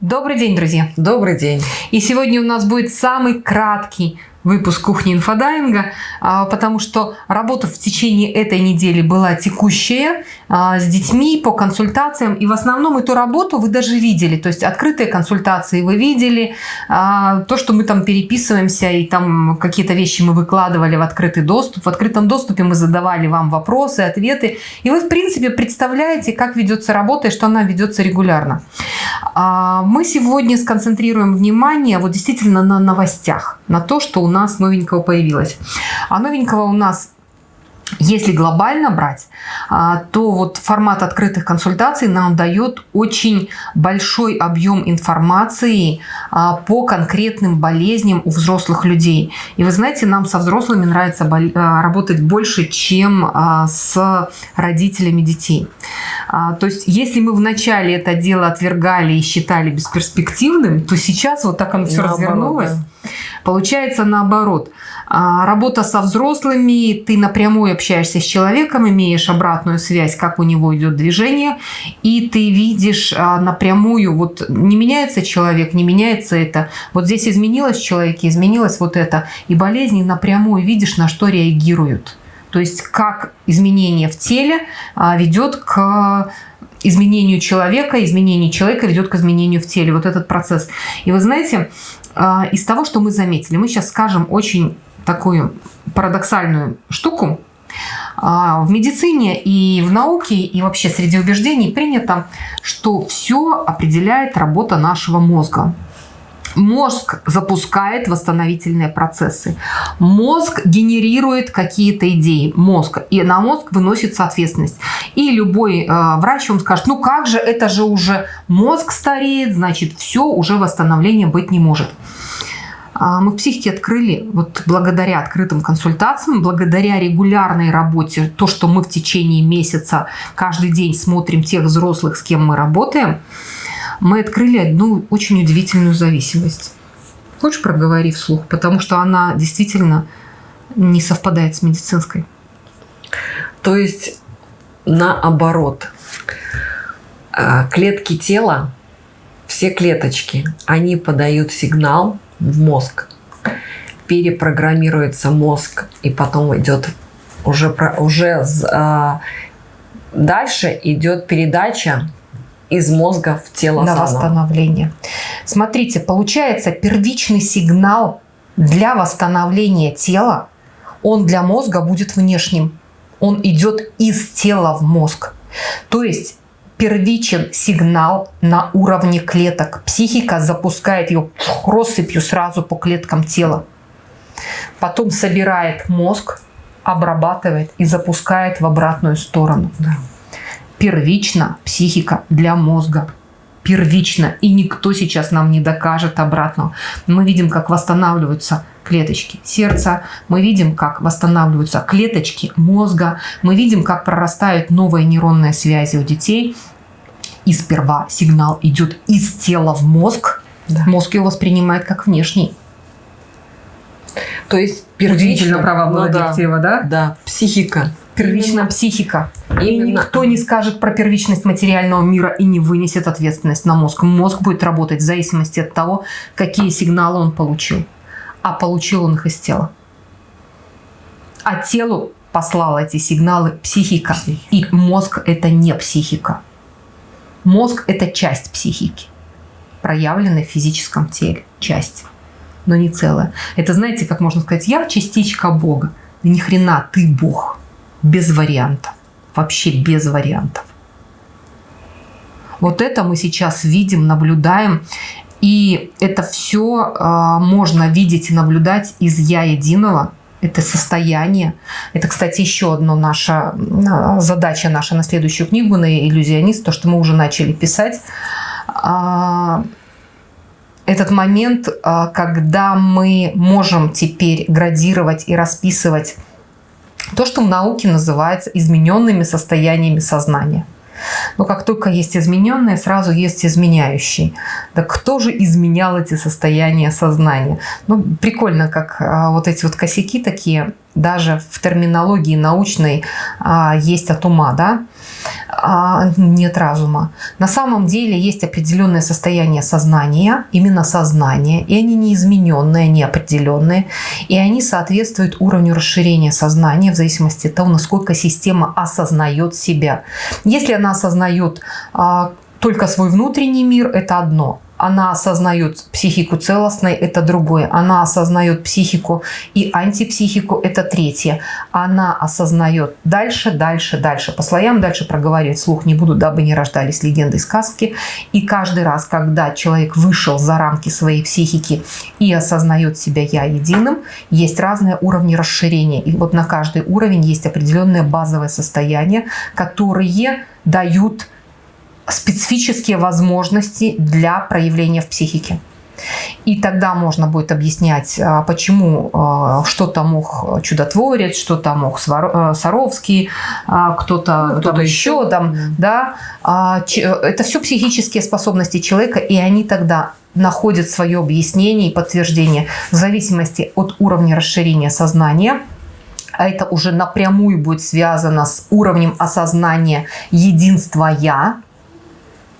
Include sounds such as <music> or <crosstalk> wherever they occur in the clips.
Добрый день, друзья! Добрый день! И сегодня у нас будет самый краткий выпуск кухни инфодайинга, а, потому что работа в течение этой недели была текущая а, с детьми по консультациям. И в основном эту работу вы даже видели. То есть открытые консультации вы видели. А, то, что мы там переписываемся и там какие-то вещи мы выкладывали в открытый доступ. В открытом доступе мы задавали вам вопросы, ответы. И вы, в принципе, представляете, как ведется работа и что она ведется регулярно. Мы сегодня сконцентрируем внимание вот действительно на новостях. На то, что у нас новенького появилось. А новенького у нас если глобально брать, а, то вот формат открытых консультаций нам дает очень большой объем информации а, по конкретным болезням у взрослых людей. И вы знаете, нам со взрослыми нравится а, работать больше, чем с родителями детей. То есть, если мы вначале это дело отвергали и считали бесперспективным, то сейчас вот так оно все Наоборот, развернулось. Да. Получается наоборот. А, работа со взрослыми, ты напрямую общаешься с человеком, имеешь обратную связь, как у него идет движение, и ты видишь а, напрямую, вот не меняется человек, не меняется это. Вот здесь изменилось в человеке, изменилось вот это. И болезни напрямую видишь, на что реагируют. То есть как изменение в теле а, ведет к изменению человека, изменение человека ведет к изменению в теле. Вот этот процесс. И вы знаете, из того, что мы заметили, мы сейчас скажем очень такую парадоксальную штуку. А, в медицине и в науке, и вообще среди убеждений принято, что все определяет работа нашего мозга. Мозг запускает восстановительные процессы. Мозг генерирует какие-то идеи. Мозг. И на мозг выносится ответственность. И любой э, врач вам скажет, ну как же, это же уже мозг стареет, значит все, уже восстановления быть не может. А, мы в психике открыли, вот благодаря открытым консультациям, благодаря регулярной работе, то, что мы в течение месяца каждый день смотрим тех взрослых, с кем мы работаем, мы открыли одну очень удивительную зависимость. Хочешь проговори вслух? Потому что она действительно не совпадает с медицинской. То есть наоборот, а, клетки тела, все клеточки, они подают сигнал в мозг. Перепрограммируется мозг, и потом идет уже, уже а, дальше идет передача из мозга в тело на восстановление. Смотрите, получается первичный сигнал для восстановления тела, он для мозга будет внешним. Он идет из тела в мозг. То есть первичен сигнал на уровне клеток. Психика запускает ее россыпью сразу по клеткам тела. Потом собирает мозг, обрабатывает и запускает в обратную сторону. Да. Первично психика для мозга. Первично. И никто сейчас нам не докажет обратного. Мы видим, как восстанавливаются клеточки сердца, мы видим, как восстанавливаются клеточки мозга, мы видим, как прорастают новые нейронные связи у детей. И сперва сигнал идет из тела в мозг, да. мозг его воспринимает как внешний. То есть первично права была ну, да, да? Да, психика. Первичная Именно. психика. Именно. И никто не скажет про первичность материального мира и не вынесет ответственность на мозг. Мозг будет работать в зависимости от того, какие сигналы он получил а получил он их из тела. А телу послал эти сигналы психика. И мозг – это не психика. Мозг – это часть психики, проявленная в физическом теле. Часть, но не целая. Это, знаете, как можно сказать, я частичка Бога. Да ни хрена, ты Бог. Без вариантов. Вообще без вариантов. Вот это мы сейчас видим, наблюдаем. И это все э, а, можно видеть и наблюдать из «Я единого», это состояние. Это, кстати, еще одна наша задача наша на следующую книгу на иллюзионист, то, что мы уже начали писать. А, этот момент, а, когда мы можем теперь градировать и расписывать то, что в науке называется измененными состояниями сознания. Но как только есть измененные, сразу есть изменяющий. Так кто же изменял эти состояния сознания? Ну, прикольно, как а, вот эти вот косяки такие, даже в терминологии научной а, есть от ума, да? А, нет разума. На самом деле есть определенное состояние сознания, именно сознание, и они неизмененные, неопределенные, и они соответствуют уровню расширения сознания в зависимости от того, насколько система осознает себя. Если она осознает а, только свой внутренний мир, это одно – она осознает психику целостной, это другое. Она осознает психику и антипсихику, это третье. Она осознает дальше, дальше, дальше. По слоям дальше проговаривать слух не буду, дабы не рождались легенды и сказки. И каждый раз, когда человек вышел за рамки своей психики и осознает себя «я» единым, есть разные уровни расширения. И вот на каждый уровень есть определенное базовое состояние, которые дают специфические возможности для проявления в психике. И тогда можно будет объяснять, а, почему а, что-то мог чудотворец, что-то мог а, Саровский, кто-то ну, кто, -то, еще там, да. Это все психические способности человека, и они тогда находят свое объяснение и подтверждение в зависимости от уровня расширения сознания, а это уже напрямую будет связано с уровнем осознания единства «я»,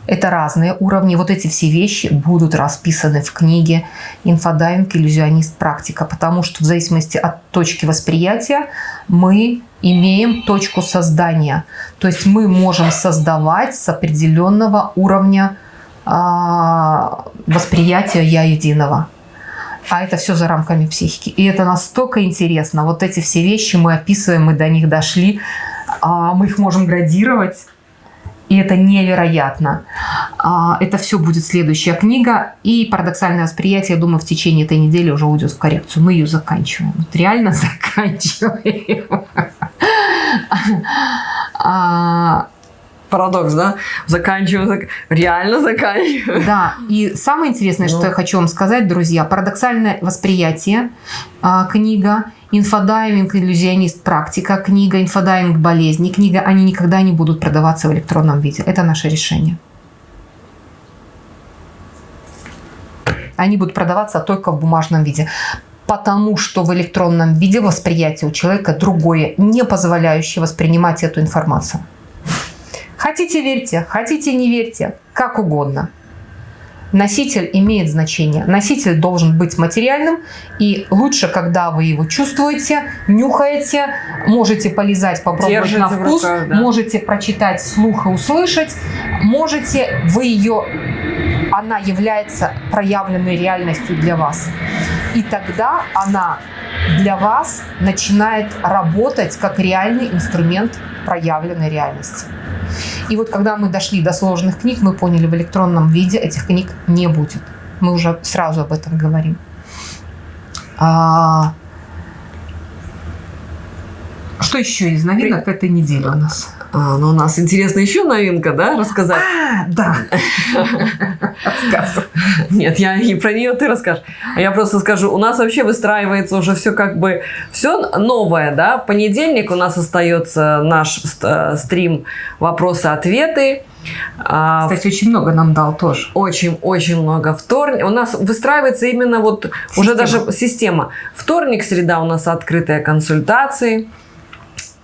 это разные уровни. Вот эти все вещи будут расписаны в книге «Инфодайинг. Иллюзионист. Практика», потому что в зависимости от точки восприятия мы имеем точку создания. То есть мы можем создавать с определенного уровня а, восприятия «я единого». А это все за рамками психики. И это настолько интересно. Вот эти все вещи мы описываем, мы до них дошли. А мы их можем градировать и это невероятно. А, это все будет следующая книга. И парадоксальное восприятие, я думаю, в течение этой недели уже уйдет в коррекцию. Мы ее заканчиваем. Вот реально <laughs> заканчиваем. А, Парадокс, да? Заканчиваем, зак... реально заканчиваем. Да, и самое интересное, ну. что я хочу вам сказать, друзья, парадоксальное восприятие, а, книга – Инфодайвинг, иллюзионист, практика, книга, инфодайвинг, болезни, книга, они никогда не будут продаваться в электронном виде. Это наше решение. Они будут продаваться только в бумажном виде. Потому что в электронном виде восприятие у человека другое, не позволяющее воспринимать эту информацию. Хотите верьте, хотите не верьте, как угодно. Носитель имеет значение. Носитель должен быть материальным, и лучше, когда вы его чувствуете, нюхаете, можете полизать, попробовать Держите на вкус, руках, да. можете прочитать вслух и услышать, можете, вы ее, она является проявленной реальностью для вас. И тогда она для вас начинает работать как реальный инструмент проявленной реальности. И вот когда мы дошли до сложных книг, мы поняли, в электронном виде этих книг не будет. Мы уже сразу об этом говорим. А... Что еще из новинок этой недели у нас? А, ну, у нас интересно еще новинка, да, рассказать? А, да. Нет, я не про нее ты расскажешь. А я просто скажу, у нас вообще выстраивается уже все как бы, все новое, да. Понедельник у нас остается наш э, стрим «Вопросы-ответы». А, Кстати, очень много нам дал тоже. Очень-очень много. Вторник. У нас выстраивается именно вот система. уже даже система. Вторник, среда у нас открытые консультации.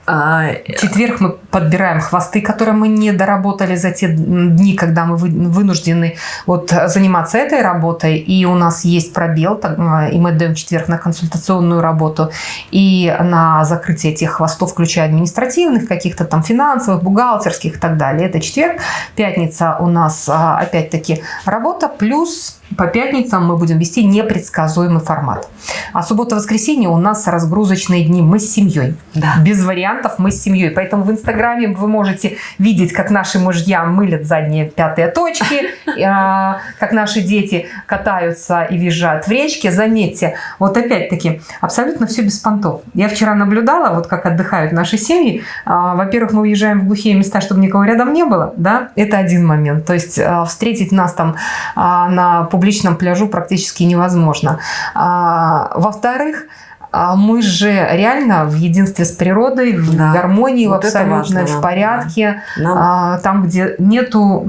А, четверг мы подбираем хвосты, которые мы не доработали за те дни, когда мы вынуждены вот заниматься этой работой. И у нас есть пробел, а, и мы даем четверг на консультационную работу и на закрытие этих хвостов, включая административных, каких-то там финансовых, бухгалтерских и так далее. Это четверг. Пятница у нас а, опять-таки работа плюс по пятницам мы будем вести непредсказуемый формат. А суббота-воскресенье у нас разгрузочные дни. Мы с семьей. Да. Без вариантов мы с семьей. Поэтому в Инстаграме вы можете видеть, как наши мужья мылят задние пятые точки, <laughs> а, как наши дети катаются и визжают в речке. Заметьте, вот опять-таки, абсолютно все без понтов. Я вчера наблюдала, вот как отдыхают наши семьи. А, во-первых, мы уезжаем в глухие места, чтобы никого рядом не было. Да? Это один момент. То есть а, встретить нас там на публичном пляжу практически невозможно. А, Во-вторых, а, мы же реально в единстве с природой, в да. гармонии, вот в абсолютно в порядке, да. там, где нету...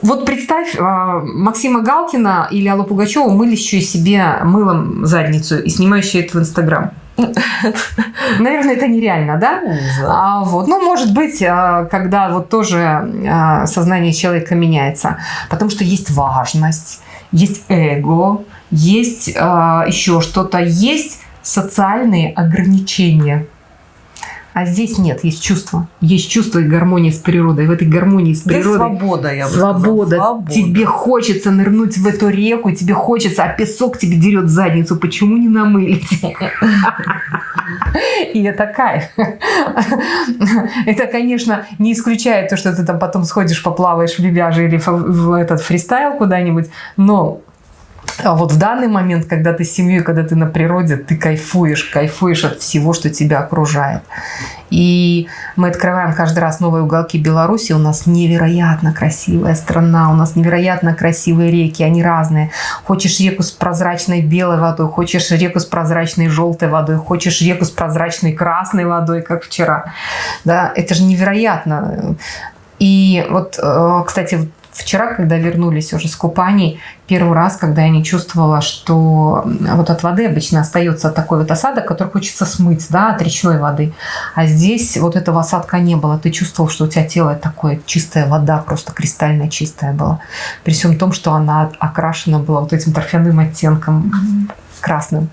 Вот представь, а, Максима Галкина или Аллу Пугачеву мылящую себе мылом задницу и снимающую это в Инстаграм. <laughs> Наверное, это нереально, да? А, вот. Ну, может быть, а, когда вот тоже а, сознание человека меняется. Потому что есть важность, есть эго, есть а, еще что-то, есть социальные ограничения. А здесь нет, есть чувство. Есть чувство и гармония с природой. В этой гармонии с природой... Да свобода, я бы свобода. Свобода. Тебе хочется нырнуть в эту реку, тебе хочется, а песок тебе дерет задницу. Почему не намылить? И это кайф. Это, конечно, не исключает то, что ты там потом сходишь, поплаваешь в лебяже или в этот фристайл куда-нибудь, но а вот в данный момент, когда ты с семьей, когда ты на природе, ты кайфуешь, кайфуешь от всего, что тебя окружает. И мы открываем каждый раз новые уголки Беларуси. У нас невероятно красивая страна, у нас невероятно красивые реки, они разные. Хочешь реку с прозрачной белой водой, хочешь реку с прозрачной желтой водой, хочешь реку с прозрачной красной водой, как вчера. Да, это же невероятно. И вот, э, кстати, Вчера, когда вернулись уже с купаний, первый раз, когда я не чувствовала, что вот от воды обычно остается такой вот осадок, который хочется смыть, да, от речной воды. А здесь вот этого осадка не было. Ты чувствовал, что у тебя тело такое чистая вода, просто кристально чистая была. При всем том, что она окрашена была вот этим торфяным оттенком красным.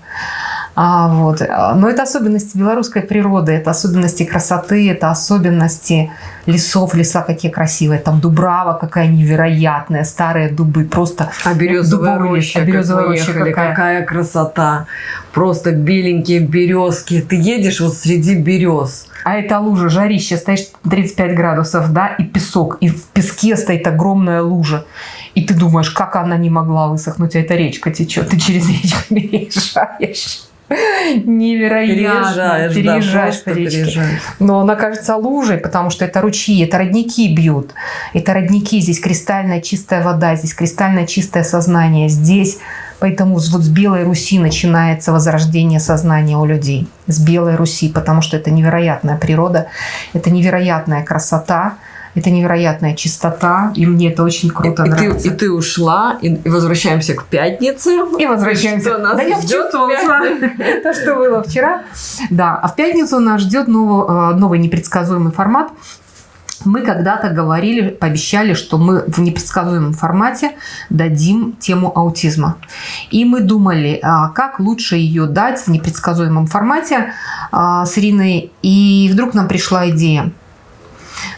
А, вот. Но это особенности белорусской природы, это особенности красоты, это особенности лесов, леса какие красивые. Там Дубрава какая невероятная, старые дубы, просто а березовая роща, а березовая роща ехали, какая. какая красота. Просто беленькие березки. Ты едешь вот среди берез. А это лужа, жарище, стоишь 35 градусов, да, и песок, и в песке стоит огромная лужа. И ты думаешь, как она не могла высохнуть, а эта речка течет, ты через речку <laughs> переезжаешь. Невероятно. Переезжаешь, переезжаешь да, переезжаешь. Но она кажется лужей, потому что это ручьи, это родники бьют. Это родники, здесь кристальная чистая вода, здесь кристальное чистое сознание. Здесь Поэтому вот с Белой Руси начинается возрождение сознания у людей. С Белой Руси, потому что это невероятная природа, это невероятная красота, это невероятная чистота, и мне это очень круто и, нравится. Ты, и ты ушла, и, и возвращаемся к пятнице. И возвращаемся. Что нас да я чувствовала то, что было вчера. Да, а в пятницу нас ждет новый, э, новый непредсказуемый формат. Мы когда-то говорили, пообещали, что мы в непредсказуемом формате дадим тему аутизма. И мы думали, а, как лучше ее дать в непредсказуемом формате а, с Ириной. И вдруг нам пришла идея –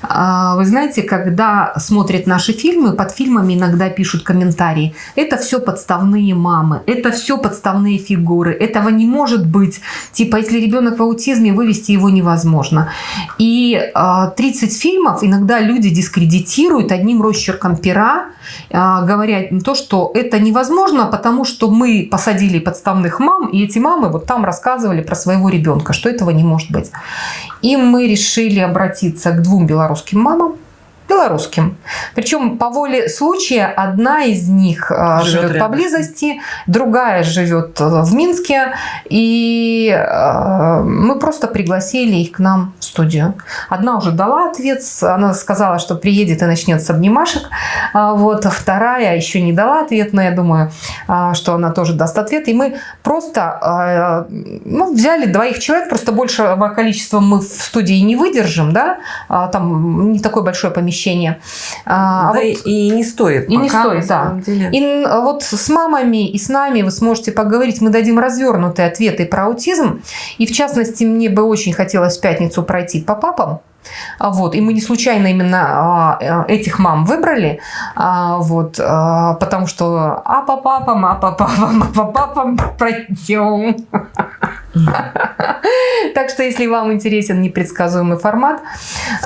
вы знаете, когда смотрят наши фильмы, под фильмами иногда пишут комментарии. Это все подставные мамы, это все подставные фигуры, этого не может быть. Типа, если ребенок в аутизме, вывести его невозможно. И 30 а, фильмов иногда люди дискредитируют одним росчерком пера, а, говоря то, что это невозможно, потому что мы посадили подставных мам, и эти мамы вот там рассказывали про своего ребенка, что этого не может быть. И мы решили обратиться к двум белорусским мамам, белорусским. Причем по воле случая одна из них э, живет, живет поблизости, другая живет э, в Минске. И э, мы просто пригласили их к нам в студию. Одна уже дала ответ, она сказала, что приедет и начнет с обнимашек. А вот а вторая еще не дала ответ, но я думаю, что она тоже даст ответ. И мы просто ну, взяли двоих человек, просто большего количества мы в студии не выдержим, да, там не такое большое помещение помещение. А, а да вот, и не стоит. И пока, не стоит, да. Деле. И вот с мамами и с нами вы сможете поговорить. Мы дадим развернутые ответы про аутизм. И в частности, мне бы очень хотелось в пятницу пройти по папам. А вот. И мы не случайно именно а, этих мам выбрали, а, вот, потому что а по папам, а по папам, а по папам пройдем. <laughs> Так что, если вам интересен непредсказуемый формат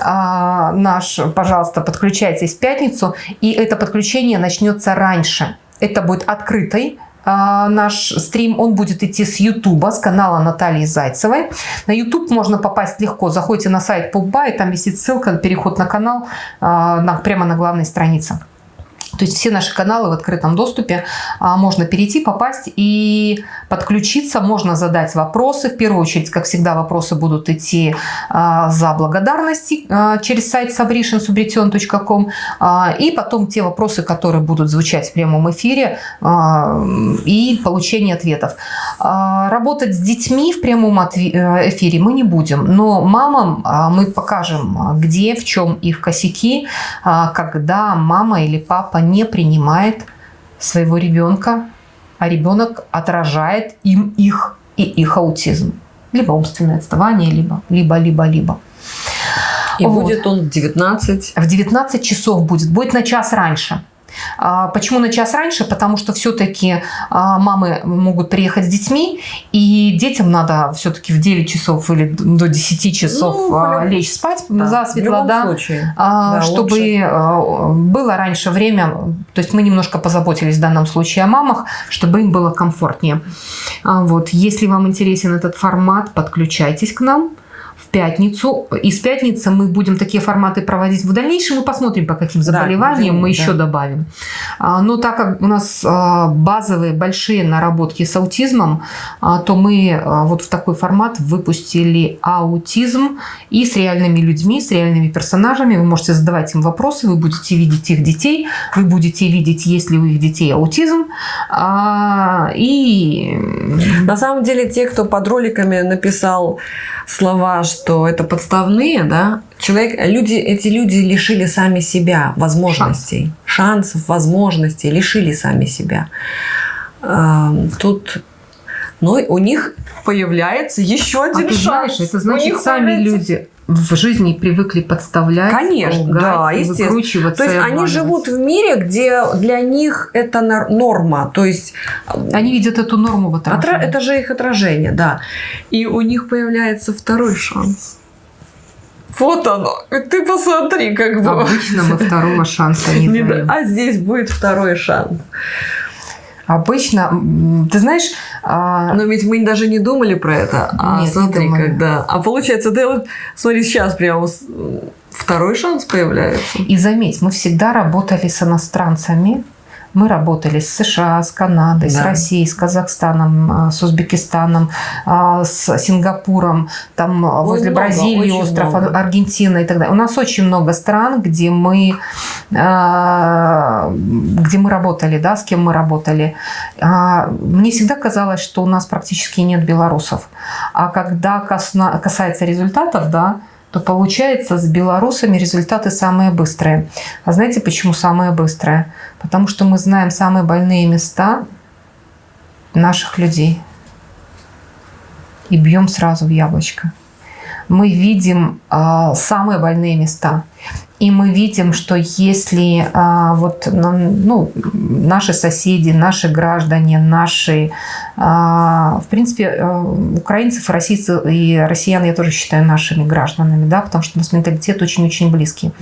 наш, пожалуйста, подключайтесь в пятницу, и это подключение начнется раньше. Это будет открытой а, наш стрим, он будет идти с Ютуба, с канала Натальи Зайцевой. На Ютуб можно попасть легко. Заходите на сайт и там висит ссылка, переход на канал, а, прямо на главной странице. То есть все наши каналы в открытом доступе. А, можно перейти, попасть и подключиться. Можно задать вопросы. В первую очередь, как всегда, вопросы будут идти а, за благодарности а, через сайт sabrition.subretion.com. И потом те вопросы, которые будут звучать в прямом эфире и получение ответов. Работать с детьми в прямом э, эфире мы не будем. Но мамам мы покажем, где, в чем их косяки, когда мама или папа не принимает своего ребенка, а ребенок отражает им их и их аутизм. Либо умственное отставание, либо, либо, либо, либо. И вот. будет он в 19? В 19 часов будет. Будет на час раньше. А, почему на час раньше? Потому что все-таки а, мамы могут приехать с детьми, и детям надо все-таки в 9 часов или до 10 часов ну, а, лечь спать да, засветло, да, случае. да, чтобы лучше. было раньше время, то есть мы немножко позаботились в данном случае о мамах, чтобы им было комфортнее. Вот. Если вам интересен этот формат, подключайтесь к нам пятницу. Из пятницы мы будем такие форматы проводить в дальнейшем. Мы посмотрим, по каким заболеваниям да, мы да. еще добавим. А, но так как у нас а, базовые большие наработки с аутизмом, а, то мы вот в такой формат выпустили аутизм и с реальными людьми, с реальными персонажами. Вы можете задавать им вопросы, вы будете видеть их детей, вы будете видеть, есть ли у их детей аутизм. И... На самом деле, те, кто под роликами написал слова, что это подставные, да, человек, люди, эти люди лишили сами себя возможностей, Шанс. шансов, возможностей, лишили сами себя. Тут, но у них появляется еще один а шанс. Знаешь, это значит, сами появляется... люди в жизни привыкли подставлять, Конечно, лгать, да, естественно. То есть они живут в мире, где для них это норма. То есть они видят эту норму в отражении. Это же их отражение, да. И у них появляется второй шанс. Вот оно. Ты посмотри, как бы. Обычно мы второго шанса не <laughs> даем. А здесь будет второй шанс. Обычно, ты знаешь... А... Но ведь мы даже не думали про это. А Нет, смотри, не когда... А получается, ты вот, смотри, сейчас прямо второй шанс появляется. И заметь, мы всегда работали с иностранцами, мы работали с США, с Канадой, да. с Россией, с Казахстаном, а, с Узбекистаном, а, с Сингапуром, там Ой, возле много, Бразилии, остров много. Аргентина и так далее. У нас очень много стран, где мы, а, где мы работали, да, с кем мы работали. Мне всегда казалось, что у нас практически нет белорусов. А когда касается результатов, да, то получается с белорусами результаты самые быстрые. А знаете, почему самые быстрые? Потому что мы знаем самые больные места наших людей. И бьем сразу в яблочко. Мы видим э, самые больные места. И мы видим, что если а, вот, ну, наши соседи, наши граждане, наши, а, в принципе, а, украинцев, российцев и россиян я тоже считаю нашими гражданами, да, потому что у нас менталитет очень-очень близкий.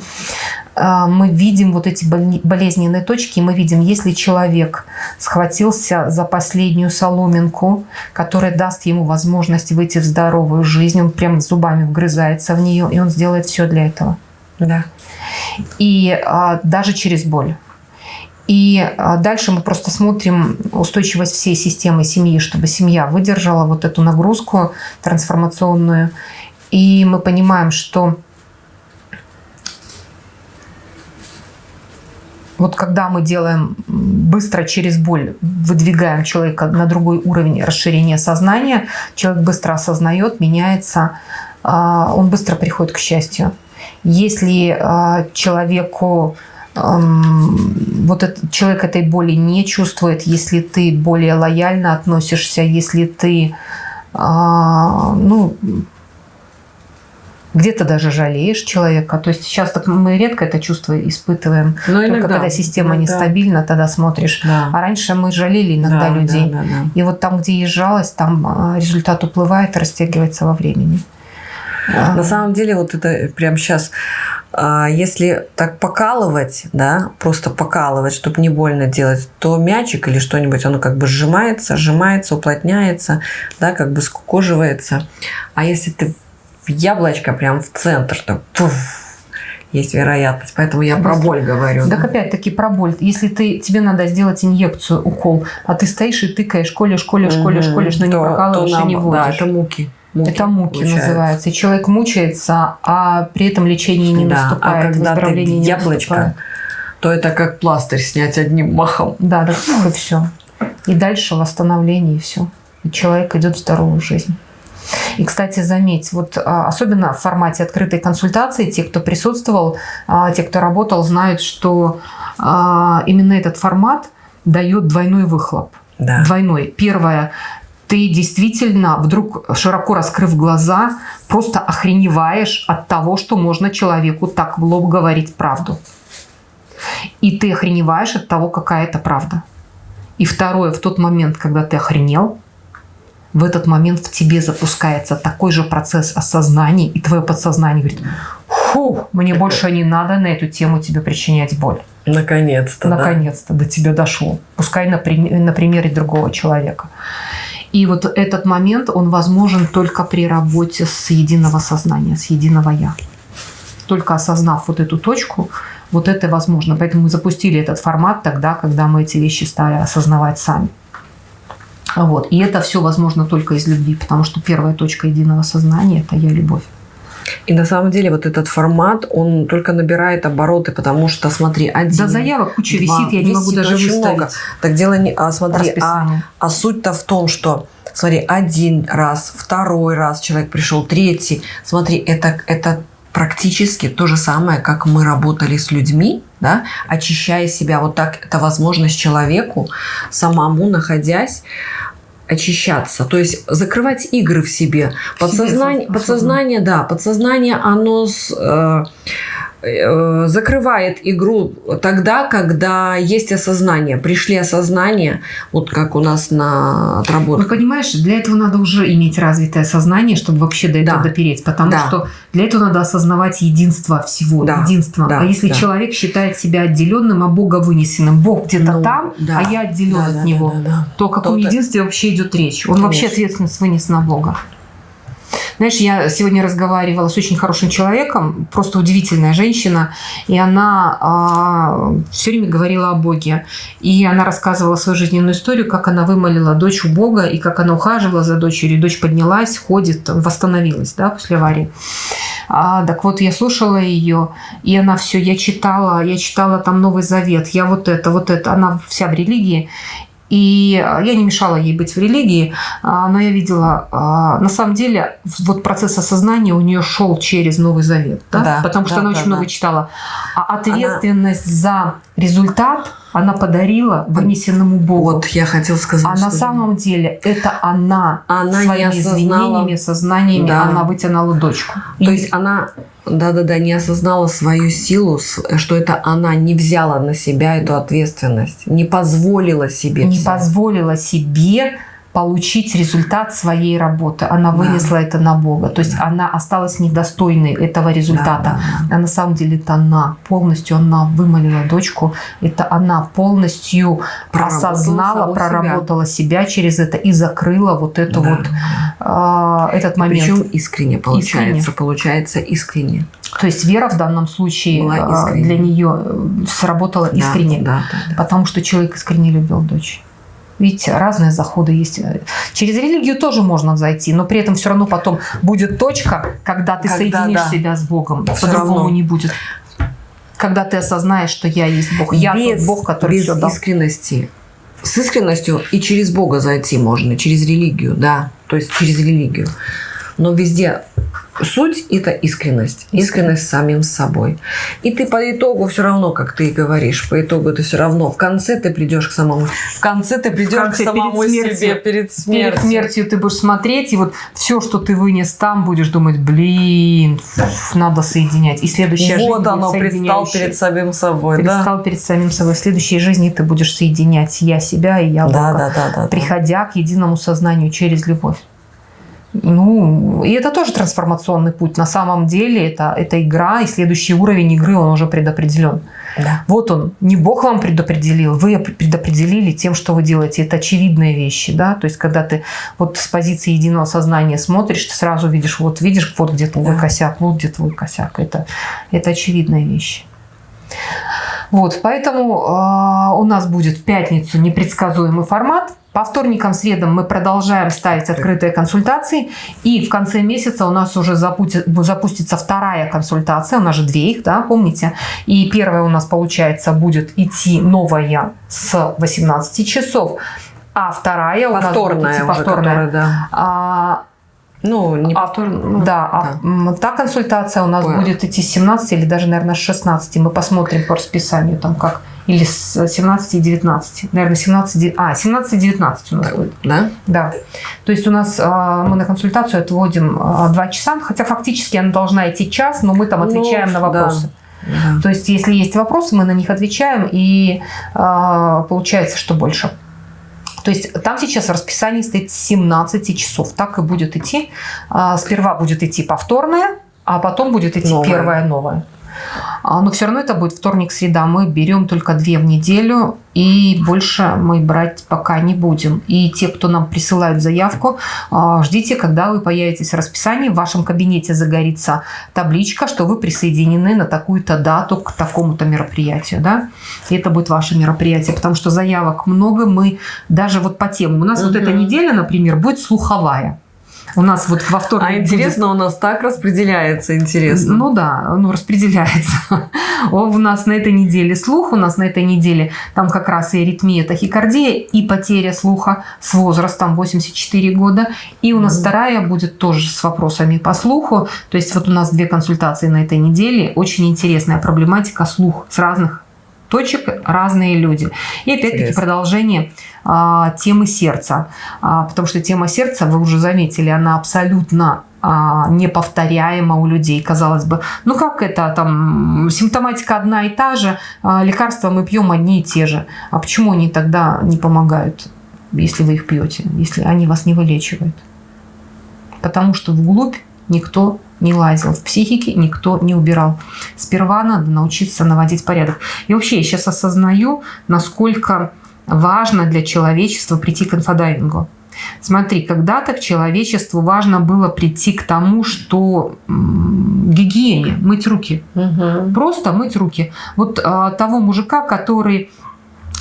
А, мы видим вот эти болезненные точки, мы видим, если человек схватился за последнюю соломинку, которая даст ему возможность выйти в здоровую жизнь, он прям зубами вгрызается в нее, и он сделает все для этого. Да. И а, даже через боль. И а, дальше мы просто смотрим устойчивость всей системы семьи, чтобы семья выдержала вот эту нагрузку трансформационную. И мы понимаем, что вот когда мы делаем быстро через боль, выдвигаем человека на другой уровень расширения сознания, человек быстро осознает, меняется, а, он быстро приходит к счастью. Если э, человеку вот этот, человек этой боли не чувствует, если ты более лояльно относишься, если ты а, ну, где-то даже жалеешь человека. То есть сейчас так мы редко это чувство испытываем. Но Только иногда, когда система иногда. нестабильна, тогда смотришь. Да. А раньше мы жалели иногда да, людей. Да, да, да. И вот там, где есть жалость, там а, результат уплывает, растягивается во времени. На самом деле, вот это прямо сейчас, а, если так покалывать, да, просто покалывать, чтобы не больно делать, то мячик или что-нибудь, оно как бы сжимается, сжимается, уплотняется, да, как бы скукоживается. А если ты в яблочко прям в центр, то пуф, есть вероятность. Поэтому я про боль говорю. Так опять-таки про боль. Если ты, тебе надо сделать инъекцию, укол, а ты стоишь и тыкаешь, колешь, колешь, колешь, колешь, но не То- прокалываешь то и не нам- вводишь. Да, это муки. Это муки получается. называется. И человек мучается, а при этом лечение не Да, наступает, а когда ты выздоровление не яблочко, наступает. то это как пластырь снять одним махом. Да, да, и все. И дальше восстановление, и все. И человек идет в здоровую жизнь. И, кстати, заметь, вот а, особенно в формате открытой консультации, те, кто присутствовал, а, те, кто работал, знают, что а, именно этот формат дает двойной выхлоп. Да. Двойной. Первое, ты действительно, вдруг широко раскрыв глаза, просто охреневаешь от того, что можно человеку так в лоб говорить правду. И ты охреневаешь от того, какая это правда. И второе, в тот момент, когда ты охренел, в этот момент в тебе запускается такой же процесс осознания, и твое подсознание говорит, фу, мне больше не надо на эту тему тебе причинять боль. Наконец-то. да. Наконец-то до тебя дошло. Пускай на, прим- на примере другого человека. И вот этот момент, он возможен только при работе с единого сознания, с единого «я». Только осознав вот эту точку, вот это возможно. Поэтому мы запустили этот формат тогда, когда мы эти вещи стали осознавать сами. Вот. И это все возможно только из любви, потому что первая точка единого сознания – это «я любовь». И на самом деле вот этот формат, он только набирает обороты, потому что, смотри, один... Да заявок куча два, висит, я не могу даже выставить. много. Так дело не... А смотри, а, а суть-то в том, что, смотри, один раз, второй раз человек пришел, третий. Смотри, это, это практически то же самое, как мы работали с людьми, да, очищая себя. Вот так это возможность человеку самому находясь очищаться, то есть закрывать игры в себе. Подсознание, подсознание, да, подсознание, оно с, э, закрывает игру тогда, когда есть осознание. Пришли осознание, вот как у нас на Ну, отработке. понимаешь, для этого надо уже иметь развитое сознание, чтобы вообще до этого Да. допереть. Потому Да. что для этого надо осознавать единство всего. Да. Единство. Да. А если Да. человек считает себя отделенным, а Бога вынесенным, Бог где-то Ну, там, да. а я отделен Да, от да, него, да, да. то о каком То-то- единстве вообще идет речь? Он вообще Конечно. ответственность вынес на Бога. Знаешь, я сегодня разговаривала с очень хорошим человеком, просто удивительная женщина, и она все время говорила о Боге. И она рассказывала свою жизненную историю, как она вымолила дочь у Бога, и как она ухаживала за дочерью. Дочь поднялась, ходит, восстановилась да, после аварии. А, так вот, я слушала ее, и она все, я читала, я читала там Новый Завет, я вот это, вот это, она вся в религии. И а, я не мешала ей быть в религии, а, но я видела, а, на самом деле, вот процесс осознания у нее шел через Новый Завет, да? Да, потому что да, она да, очень много да. читала. А ответственность за результат она подарила вынесенному Богу. Вот я хотела сказать, А на самом деле это она, Она не своими осознала. изменениями, сознаниями, Да. она вытянула дочку. То И- есть она, да-да-да, не осознала свою силу, что это она не взяла на себя эту ответственность, не позволила себе. не взять. позволила себе получить результат своей работы. Она Да. вынесла это на Бога. То есть она осталась недостойной этого результата. Да, да, А на самом деле это она полностью, она вымолила дочку, это она полностью Проработала осознала, саму себя. проработала себя. через это и закрыла вот это Да. вот а, этот момент. Причем искренне получается, Искренне. получается искренне. То есть вера в данном случае а, для нее сработала Да, искренне. Да, да, да. Потому что человек искренне любил дочь. Видите, разные заходы есть. Через религию тоже можно зайти, но при этом все равно потом будет точка, когда ты Когда, соединишь да. себя с Богом. По-другому не будет. Когда ты осознаешь, что я есть Бог. Я тот Бог, который без все дал. искренности. С искренностью и через Бога зайти можно, через религию, да, то есть через религию. Но везде суть – это искренность. Искренность с самим собой. И ты по итогу все равно, как ты и говоришь, по итогу ты все равно в конце ты придешь к самому... В конце ты придешь конце, к самому перед смертью. себе перед смертью. Перед смертью ты будешь смотреть, и вот все, что ты вынес там, будешь думать, блин, надо соединять. И следующая жизнь Вот оно, предстал перед самим собой, да? Предстал перед самим собой. В следующей жизни ты будешь соединять я себя и я Да, Бога. да, да, да. да. приходя к единому сознанию через любовь. Ну, и это тоже трансформационный путь. На самом деле это, это игра, и следующий уровень игры, он уже предопределен. Да. Вот он, не Бог вам предопределил, вы предопределили тем, что вы делаете. Это очевидные вещи, да, то есть когда ты вот с позиции единого сознания смотришь, ты сразу видишь, вот видишь, вот где твой да. косяк, вот где твой косяк. Это, это очевидные вещи. Вот, поэтому э, у нас будет в пятницу непредсказуемый формат. По вторникам, средам мы продолжаем ставить открытые консультации. И в конце месяца у нас уже запустится вторая консультация. У нас же две их, да, помните? И первая у нас, получается, будет идти новая с 18 часов. А вторая повторная у нас будет идти повторная. Уже, которая, да. а, ну, не а, повторно. Ну, да, да. А та консультация у нас Ой. будет идти с 17 или даже, наверное, с 16. Мы посмотрим по расписанию, там как или с 17 и 19. Наверное, 17, а, 17 и 19 у нас будет. Да? Да. То есть у нас а, мы на консультацию отводим 2 а, часа, хотя фактически она должна идти час, но мы там ну, отвечаем ну, на вопросы. Да. То есть если есть вопросы, мы на них отвечаем, и а, получается, что больше. То есть там сейчас в расписании стоит 17 часов. Так и будет идти. Сперва будет идти повторное, а потом будет идти новое. первое новое. А, но все равно это будет вторник, среда. Мы берем только две в неделю, и больше мы брать пока не будем. И те, кто нам присылают заявку, а, ждите, когда вы появитесь в расписании, в вашем кабинете загорится табличка, что вы присоединены на такую-то дату к такому-то мероприятию. Да? И это будет ваше мероприятие, потому что заявок много. Мы даже вот по темам. У нас угу. вот эта неделя, например, будет слуховая. У нас вот во вторник А интересно, будет... у нас так распределяется, интересно. Ну да, ну распределяется. <laughs> У нас на этой неделе слух, у нас на этой неделе там как раз и аритмия, тахикардия, и потеря слуха с возрастом 84 года. И у нас mm. вторая будет тоже с вопросами по слуху. То есть вот у нас две консультации на этой неделе. Очень интересная проблематика слух с разных точек разные люди. И опять-таки продолжение а, темы сердца. А, потому что тема сердца, вы уже заметили, она абсолютно а, неповторяема у людей, казалось бы. Ну как это, там, симптоматика одна и та же, а, лекарства мы пьем одни и те же. А почему они тогда не помогают, если вы их пьете, если они вас не вылечивают? Потому что вглубь никто не лазил, в психике никто не убирал. Сперва надо научиться наводить порядок. И вообще я сейчас осознаю, насколько важно для человечества прийти к инфодайвингу. Смотри, когда-то к человечеству важно было прийти к тому, что гигиене, мыть руки. Угу. Просто мыть руки. Вот а, того мужика, который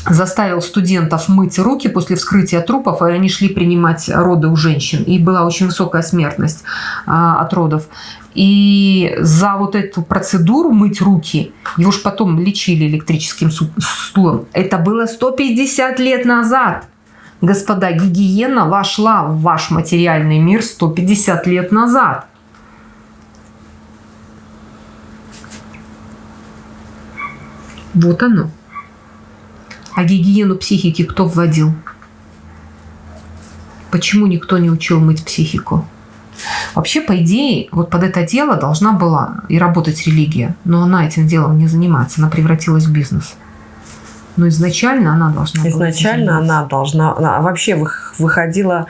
заставил студентов мыть руки после вскрытия трупов, и они шли принимать роды у женщин. И была очень высокая смертность а, от родов. И за вот эту процедуру мыть руки, его же потом лечили электрическим стулом, это было 150 лет назад. Господа, гигиена вошла в ваш материальный мир 150 лет назад. Вот оно. А гигиену психики кто вводил? Почему никто не учил мыть психику? Вообще, по идее, вот под это дело должна была и работать религия, но она этим делом не занимается, она превратилась в бизнес. Но изначально она должна была Изначально она должна, она вообще выходила,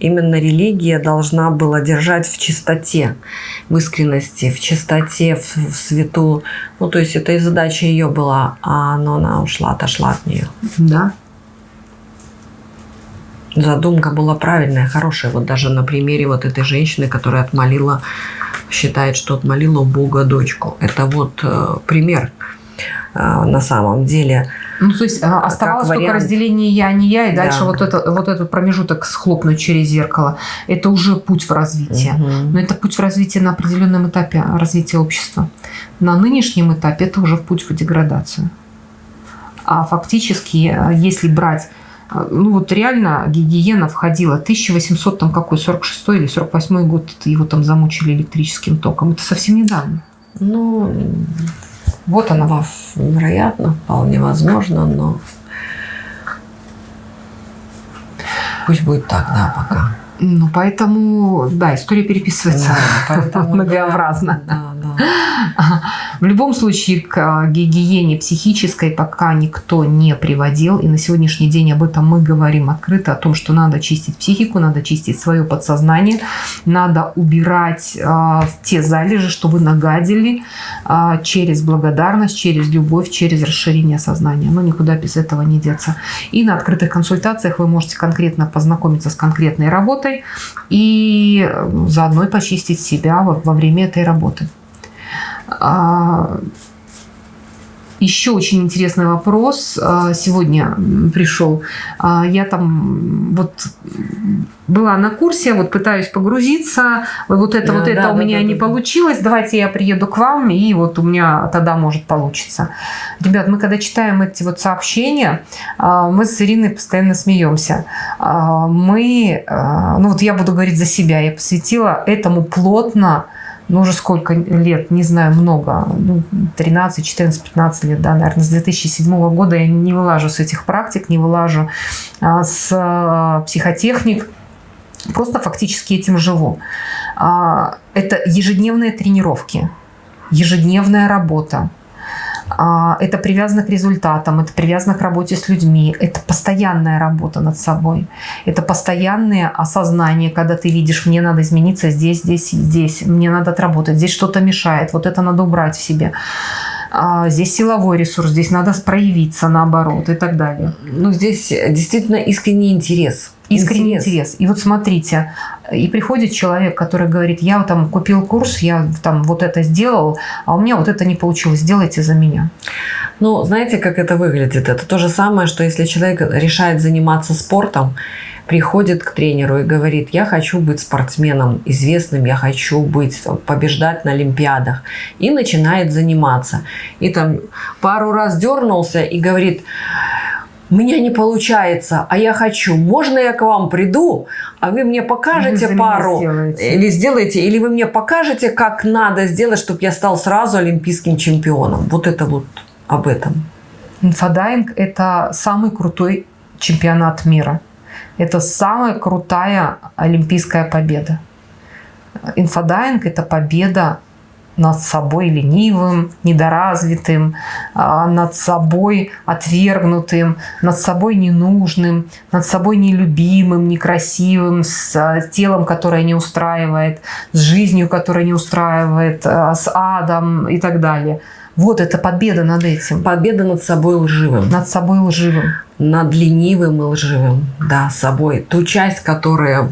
именно религия должна была держать в чистоте, в искренности, в чистоте, в, в свету. Ну, то есть это и задача ее была, а но она ушла, отошла от нее. Да. Задумка была правильная, хорошая. Вот даже на примере вот этой женщины, которая отмолила, считает, что отмолила у Бога дочку. Это вот э, пример э, на самом деле. Ну, то есть а, оставалось только разделение я, не я, и дальше да. вот, это, вот этот промежуток схлопнуть через зеркало. Это уже путь в развитие. Угу. Но это путь в развитие на определенном этапе развития общества. На нынешнем этапе это уже путь в деградацию. А фактически, э, если брать э, ну вот реально гигиена входила 1800 там какой 46 или 48 год его там замучили электрическим током это совсем недавно ну вот она. Вероятно, вполне возможно, но пусть будет так, да, пока. Ну, поэтому, да, история переписывается да, поэтому, <laughs> многообразно. Да, да. В любом случае к а, гигиене психической пока никто не приводил. И на сегодняшний день об этом мы говорим открыто, о том, что надо чистить психику, надо чистить свое подсознание, надо убирать э, те залежи, что вы нагадили э, через благодарность, через любовь, через расширение сознания. Но никуда без этого не деться. И на открытых консультациях вы можете конкретно познакомиться с конкретной работой и заодно почистить себя во время этой работы. А, еще очень интересный вопрос а, сегодня пришел. А, я там вот была на курсе, вот пытаюсь погрузиться, вот это, вот да, это да, у меня да, не да. получилось, давайте я приеду к вам, и вот у меня тогда может получиться. Ребят, мы когда читаем эти вот сообщения, мы с Ириной постоянно смеемся. Мы, ну вот я буду говорить за себя, я посвятила этому плотно ну, уже сколько лет, не знаю, много, ну, 13, 14, 15 лет, да, наверное, с 2007 года я не вылажу с этих практик, не вылажу а, с а, психотехник, просто фактически этим живу. А, это ежедневные тренировки, ежедневная работа, это привязано к результатам, это привязано к работе с людьми, это постоянная работа над собой, это постоянное осознание, когда ты видишь, мне надо измениться здесь, здесь, здесь, мне надо отработать, здесь что-то мешает, вот это надо убрать в себе. А здесь силовой ресурс, здесь надо проявиться наоборот и так далее. Ну, здесь действительно искренний интерес. Искренний интерес. интерес. И вот смотрите, и приходит человек, который говорит, я там купил курс, я там вот это сделал, а у меня вот это не получилось, сделайте за меня. Ну, знаете, как это выглядит? Это то же самое, что если человек решает заниматься спортом, приходит к тренеру и говорит, я хочу быть спортсменом известным, я хочу быть, побеждать на Олимпиадах. И начинает заниматься. И там пару раз дернулся и говорит, меня не получается, а я хочу. Можно я к вам приду, а вы мне покажете вы пару сделаете. или сделаете, или вы мне покажете, как надо сделать, чтобы я стал сразу олимпийским чемпионом. Вот это вот об этом. Инфодайвинг – это самый крутой чемпионат мира. Это самая крутая олимпийская победа. Инфодайвинг – это победа над собой ленивым, недоразвитым, а, над собой отвергнутым, над собой ненужным, над собой нелюбимым, некрасивым, с а, телом, которое не устраивает, с жизнью, которая не устраивает, а, с адом и так далее. Вот это победа над этим. Победа над собой лживым. Над собой лживым. Над ленивым и лживым. Да, собой. Ту часть, которая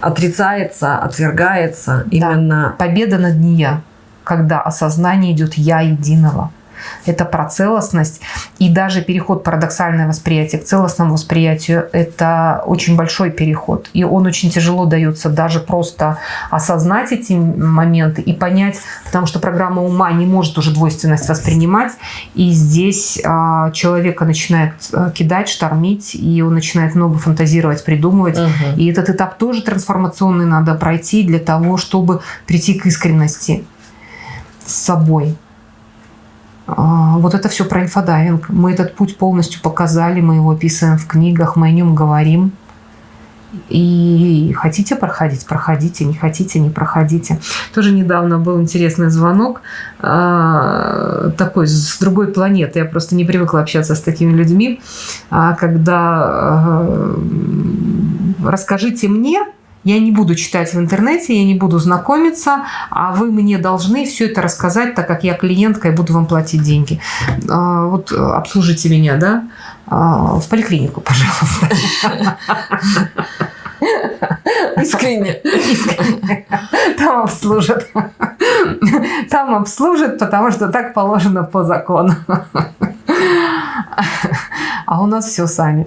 отрицается, отвергается да. именно... Победа над нея, когда осознание идет «я единого» это про целостность. И даже переход парадоксальное восприятие к целостному восприятию – это очень большой переход. И он очень тяжело дается даже просто осознать эти моменты и понять, потому что программа ума не может уже двойственность воспринимать. И здесь а, человека начинает а, кидать, штормить, и он начинает много фантазировать, придумывать. Угу. И этот этап тоже трансформационный надо пройти для того, чтобы прийти к искренности с собой. А, вот это все про инфодайвинг. Мы этот путь полностью показали, мы его описываем в книгах, мы о нем говорим. И хотите проходить, проходите, не хотите, не проходите. Тоже недавно был интересный звонок а, такой с другой планеты. Я просто не привыкла общаться с такими людьми, а, когда расскажите мне, я не буду читать в интернете, я не буду знакомиться, а вы мне должны все это рассказать, так как я клиентка и буду вам платить деньги. А, вот обслужите меня, да? А, в поликлинику, пожалуйста. Искренне. Искренне. Там обслужат. Там обслужат, потому что так положено по закону. А у нас все сами.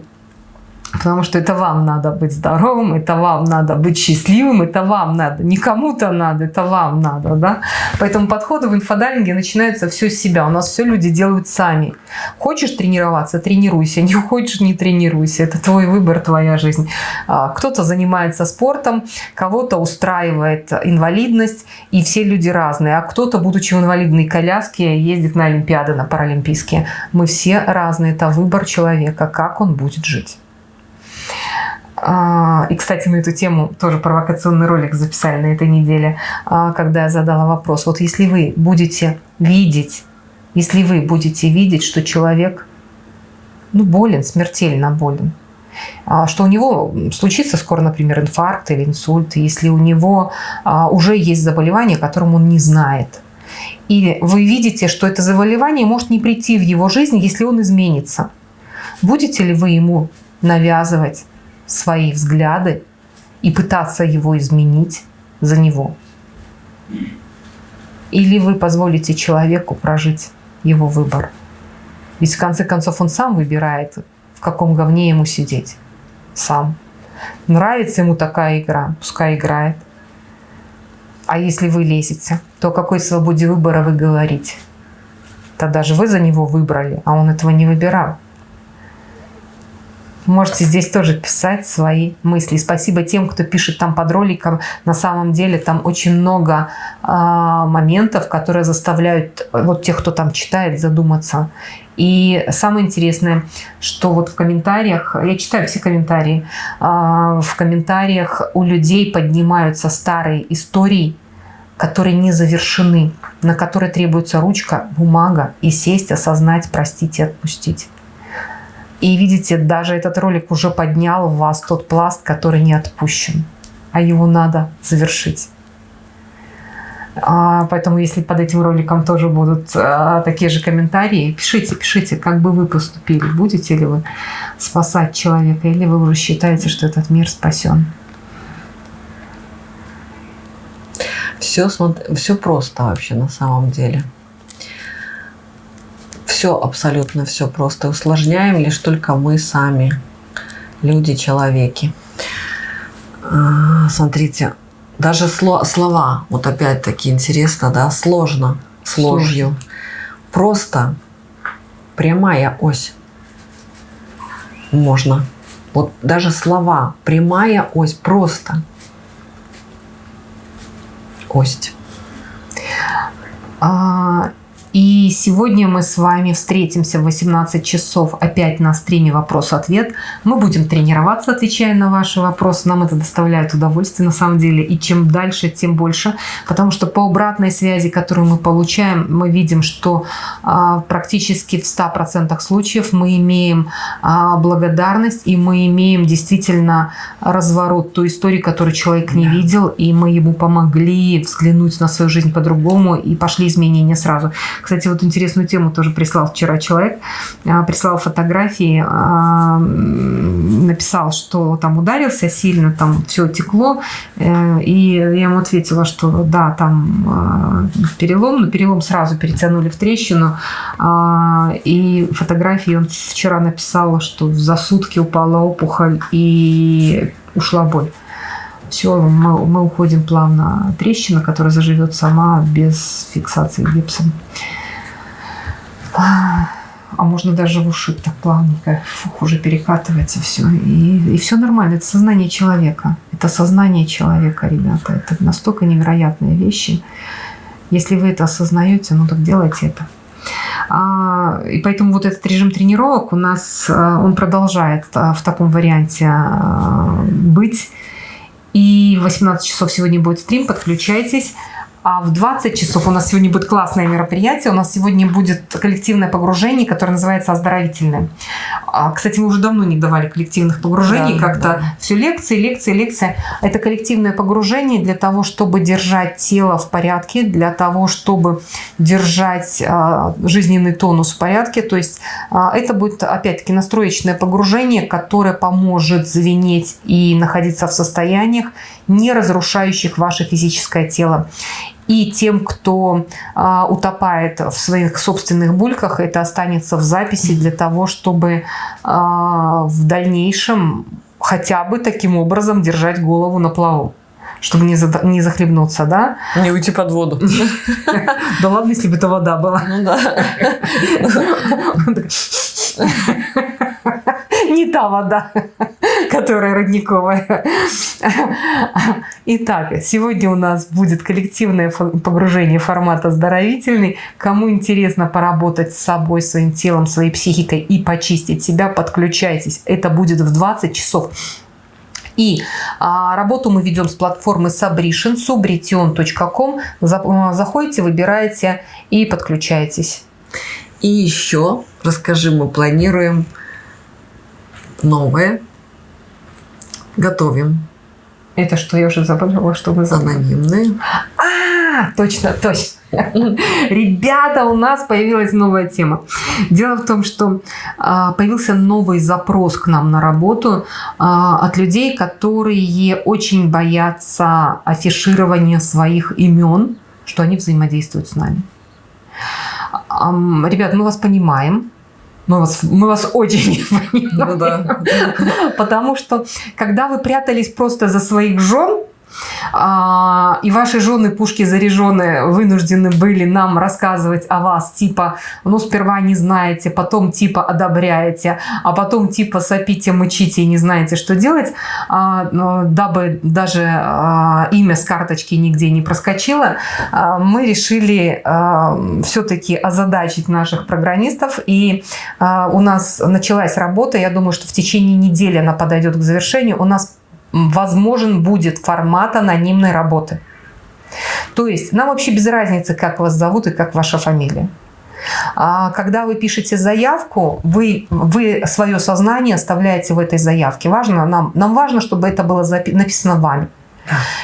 Потому что это вам надо быть здоровым, это вам надо быть счастливым, это вам надо. Не кому-то надо, это вам надо. Да? Поэтому подходы в инфодайвинге начинаются все с себя. У нас все люди делают сами. Хочешь тренироваться – тренируйся. Не хочешь – не тренируйся. Это твой выбор, твоя жизнь. А, кто-то занимается спортом, кого-то устраивает инвалидность, и все люди разные. А кто-то, будучи в инвалидной коляске, ездит на Олимпиады, на Паралимпийские. Мы все разные. Это выбор человека, как он будет жить. А, и, кстати, на эту тему тоже провокационный ролик записали на этой неделе, а, когда я задала вопрос. Вот если вы будете видеть, если вы будете видеть, что человек ну, болен, смертельно болен, а, что у него случится скоро, например, инфаркт или инсульт, если у него уже есть заболевание, о котором он не знает. И вы видите, что это заболевание может не прийти в его жизнь, если он изменится. Будете ли вы ему навязывать свои взгляды и пытаться его изменить за него? Или вы позволите человеку прожить его выбор? Ведь в конце концов он сам выбирает, в каком говне ему сидеть. Сам. Нравится ему такая игра, пускай играет. А если вы лезете, то о какой свободе выбора вы говорите? Тогда же вы за него выбрали, а он этого не выбирал. Можете здесь тоже писать свои мысли. Спасибо тем, кто пишет там под роликом. На самом деле там очень много э, моментов, которые заставляют вот тех, кто там читает, задуматься. И самое интересное, что вот в комментариях, я читаю все комментарии, э, в комментариях у людей поднимаются старые истории, которые не завершены, на которые требуется ручка, бумага и сесть, осознать, простить и отпустить. И видите, даже этот ролик уже поднял в вас тот пласт, который не отпущен, а его надо завершить. А, поэтому, если под этим роликом тоже будут а, такие же комментарии, пишите, пишите, как бы вы поступили. Будете ли вы спасать человека, или вы уже считаете, что этот мир спасен? Все, все просто вообще на самом деле все, абсолютно все просто. Усложняем лишь только мы сами, люди, человеки. А, смотрите, даже сло, слова, вот опять-таки интересно, да, сложно, с ложью. Просто прямая ось. Можно. Вот даже слова, прямая ось, просто. Ось. А, и сегодня мы с вами встретимся в 18 часов опять на стриме «Вопрос-ответ». Мы будем тренироваться, отвечая на ваши вопросы. Нам это доставляет удовольствие на самом деле. И чем дальше, тем больше. Потому что по обратной связи, которую мы получаем, мы видим, что а, практически в 100% случаев мы имеем а, благодарность и мы имеем действительно разворот той истории, которую человек не видел. И мы ему помогли взглянуть на свою жизнь по-другому и пошли изменения сразу. Кстати, вот интересную тему тоже прислал вчера человек. А, прислал фотографии, а, написал, что там ударился сильно, там все текло. Э, и я ему ответила, что да, там а, перелом, но перелом сразу перетянули в трещину. И фотографии он вчера написал, что за сутки упала опухоль и ушла боль все, мы, мы уходим плавно. Трещина, которая заживет сама без фиксации гипсом. А можно даже в уши так плавненько, фух, уже перекатывается все. И, и все нормально. Это сознание человека. Это сознание человека, ребята. Это настолько невероятные вещи. Если вы это осознаете, ну так делайте это. А, и поэтому вот этот режим тренировок у нас, а, он продолжает а, в таком варианте быть. И в 18 часов сегодня будет стрим, подключайтесь. А в 20 часов у нас сегодня будет классное мероприятие. У нас сегодня будет коллективное погружение, которое называется «Оздоровительное». А, кстати, мы уже давно не давали коллективных погружений. Да, Как-то да. все лекции, лекции, лекции. Это коллективное погружение для того, чтобы держать тело в порядке, для того, чтобы держать а, жизненный тонус в порядке. То есть а, это будет, опять-таки, настроечное погружение, которое поможет звенеть и находиться в состояниях, не разрушающих ваше физическое тело. И тем, кто а, утопает в своих собственных бульках, это останется в записи для того, чтобы а, в дальнейшем хотя бы таким образом держать голову на плаву чтобы не, за, не захлебнуться, да? Не уйти под воду. Да ладно, если бы это вода была. Ну да. <laughs> <laughs> Не та вода, <laughs> которая родниковая. Итак, сегодня у нас будет коллективное погружение формата оздоровительный. Кому интересно поработать с собой, своим телом, своей психикой и почистить себя, подключайтесь. Это будет в 20 часов И а, работу мы ведем с платформы Subration, subretion.com. За, заходите, выбираете и подключаетесь. И еще, расскажи, мы планируем новое, готовим. Это что, я уже забыла, что вы забыли? Анонимные. А, точно, точно. <laughs> Ребята, у нас появилась новая тема. Дело в том, что а, появился новый запрос к нам на работу а, от людей, которые очень боятся афиширования своих имен, что они взаимодействуют с нами. Ребят, мы вас понимаем. Мы вас, мы вас очень понимаем. Ну, да. Потому что, когда вы прятались просто за своих жен, и ваши жены пушки заряженные вынуждены были нам рассказывать о вас, типа, ну, сперва не знаете, потом типа одобряете, а потом типа сопите, мычите и не знаете, что делать, а, дабы даже а, имя с карточки нигде не проскочило, мы решили все-таки озадачить наших программистов, и у нас началась работа, я думаю, что в течение недели она подойдет к завершению, у нас возможен будет формат анонимной работы. То есть нам вообще без разницы, как вас зовут и как ваша фамилия. А когда вы пишете заявку, вы, вы свое сознание оставляете в этой заявке. Важно, нам, нам важно, чтобы это было написано вами.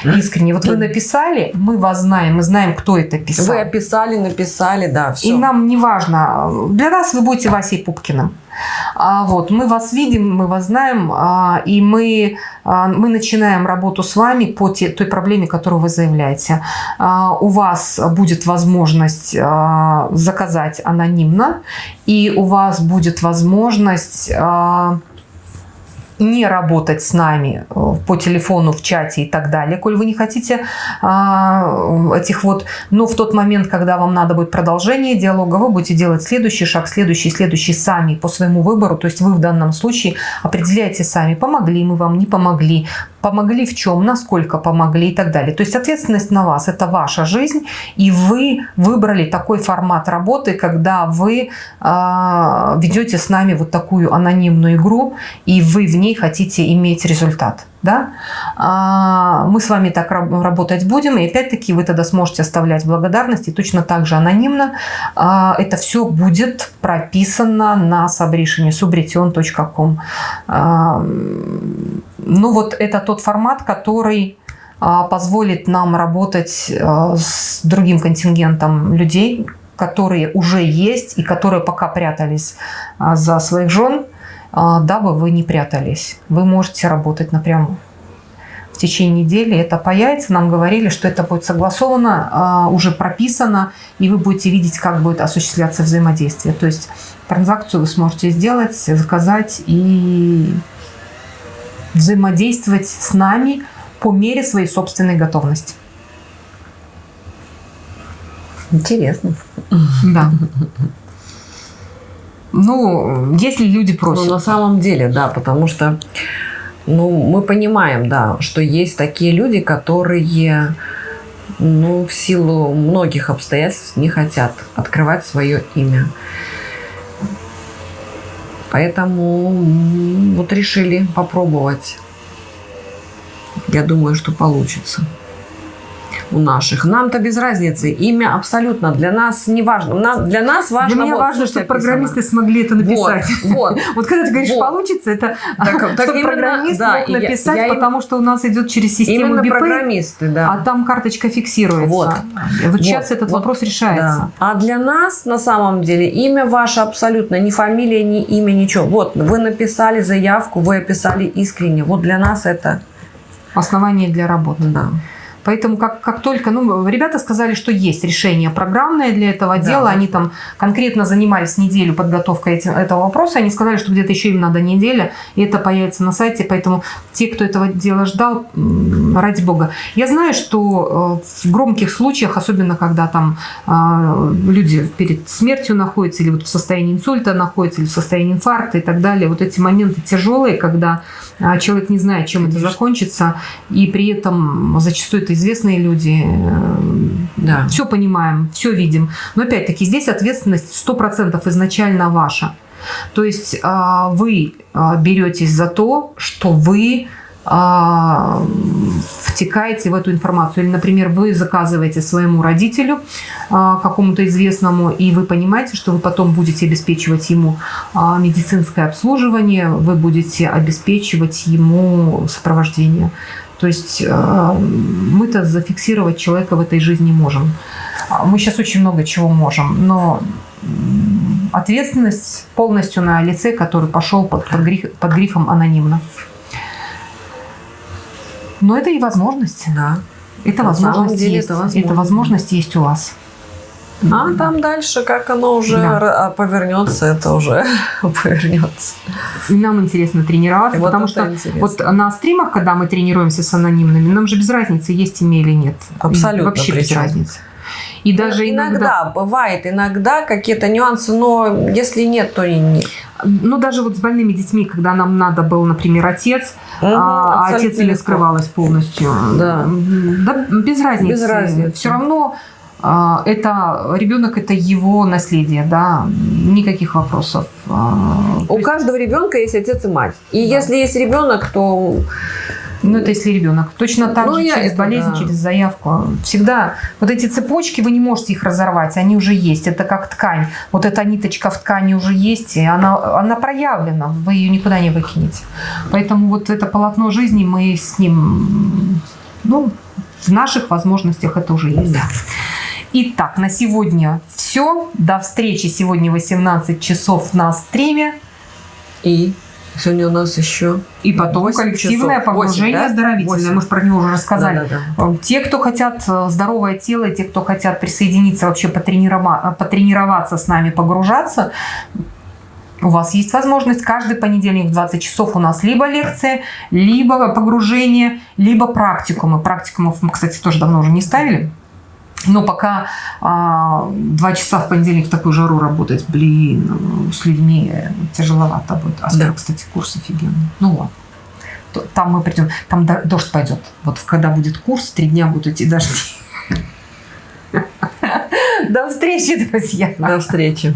Искренне. Вот вы написали, мы вас знаем, мы знаем, кто это писал. Вы описали, написали, да, все. И нам не важно. Для нас вы будете Васей Пупкиным. А, вот, мы вас видим, мы вас знаем, а, и мы, а, мы начинаем работу с вами по те, той проблеме, которую вы заявляете. У вас будет возможность заказать анонимно, и у вас будет возможность не работать с нами э, по телефону, в чате и так далее, коль вы не хотите а, этих вот, но в тот момент, когда вам надо будет продолжение диалога, вы будете делать следующий шаг, следующий, следующий сами по своему выбору, то есть вы в данном случае определяете сами, помогли мы вам, не помогли, помогли в чем, насколько помогли и так далее. То есть ответственность на вас, это ваша жизнь, и вы выбрали такой формат работы, когда вы э, ведете с нами вот такую анонимную игру, и вы в ней хотите иметь результат да, а, мы с вами так работать будем, и опять-таки вы тогда сможете оставлять благодарности, точно так же анонимно. А, это все будет прописано на сабришине subretion.com. А, ну вот это тот формат, который позволит нам работать с другим контингентом людей, которые уже есть и которые пока прятались за своих жен, дабы вы не прятались. Вы можете работать напрямую. В течение недели это появится. Нам говорили, что это будет согласовано, а, уже прописано, и вы будете видеть, как будет осуществляться взаимодействие. То есть транзакцию вы сможете сделать, заказать и взаимодействовать с нами по мере своей собственной готовности. Интересно. Да. <laughs> Ну, если люди просят. Ну, на самом деле, да, потому что ну, мы понимаем, да, что есть такие люди, которые ну, в силу многих обстоятельств не хотят открывать свое имя. Поэтому вот решили попробовать. Я думаю, что получится у наших. Нам-то без разницы. Имя абсолютно для нас не важно. Для нас важно... Для меня вот, важно, чтобы программисты смогли это написать. Вот, вот. <laughs> вот когда ты говоришь вот. получится, это <laughs> так, <laughs> чтобы программист да, мог написать, я, я потому что у нас идет через систему Именно программисты, да. а там карточка фиксируется. Вот, вот, вот сейчас этот вот, вопрос решается. Да. А для нас на самом деле имя ваше абсолютно, ни фамилия, ни имя, ничего. Вот вы написали заявку, вы описали искренне. Вот для нас это... Основание для работы. Да. Поэтому как, как только, ну, ребята сказали, что есть решение программное для этого дела, да. они там конкретно занимались неделю подготовкой этим, этого вопроса, они сказали, что где-то еще им надо неделя, и это появится на сайте, поэтому те, кто этого дела ждал, ради бога. Я знаю, что э, в громких случаях, особенно когда там а, люди перед смертью находятся, или вот в состоянии инсульта находятся, или в состоянии инфаркта и так далее, вот эти моменты тяжелые, когда а, человек не знает, чем это закончится, и при этом зачастую это известные люди. Э, да. Все понимаем, все видим. Но опять-таки здесь ответственность 100% изначально ваша. То есть а, вы а, беретесь за то, что вы а, втекаете в эту информацию. Или, например, вы заказываете своему родителю какому-то известному, и вы понимаете, что вы потом будете обеспечивать ему медицинское обслуживание, вы будете обеспечивать ему сопровождение. То есть а, мы-то зафиксировать человека в этой жизни можем. А, Мы сейчас очень много чего можем, но ответственность полностью на лице, который пошел под, под, гриф- под грифом анонимно. Но это и возможность. Да. Это На возможность есть. это возможно. Это возможность есть у вас. А там дальше, как оно уже Да. а, повернется, это уже <laughs> повернется. И нам интересно тренироваться, И вот потому что интересно. вот на стримах, когда мы тренируемся с анонимными, нам же без разницы, есть ими или нет. Абсолютно Вообще без причем. разницы. И даже иногда, иногда, бывает, иногда какие-то нюансы, но если нет, то и нет. ну даже вот с больными детьми, когда нам надо был, например, отец, Мгм, а абсолютно отец или скрывалась полностью. Да. Да без разницы. Без разницы. Все равно а, это ребенок это его наследие, да, никаких вопросов. А, У каждого ребенка есть отец и мать. И Да. если есть ребенок, то Ну, это если ребенок. Точно так Ну, же через это, болезнь, да. через заявку. Всегда вот эти цепочки, вы не можете их разорвать, они уже есть. Это как ткань. Вот эта ниточка в ткани уже есть, и она, она проявлена, вы ее никуда не выкинете. Поэтому вот это полотно жизни, мы с ним, ну, в наших возможностях это уже есть. Итак, на сегодня все. До встречи сегодня 18 часов на стриме. и сегодня у нас еще И потом коллективное часов. Погружение да? оздоровительное. Восемь. Мы же про него уже рассказали. Да-да-да. Те, кто хотят э, здоровое тело, те, кто хотят присоединиться, вообще потренирова- потренироваться с нами, погружаться, у вас есть возможность каждый понедельник в 20 часов у нас либо лекция, либо погружение, либо практикумы. Практикумов мы, кстати, тоже давно уже не ставили. Но пока а, два часа в понедельник в такую жару работать, блин, ну, с людьми тяжеловато будет. А скоро, Да. кстати, курс офигенный. Ну ладно. Там мы придем, там до- дождь пойдет. Вот когда будет курс, три дня будут идти дожди. <laughs> До встречи, друзья. До встречи.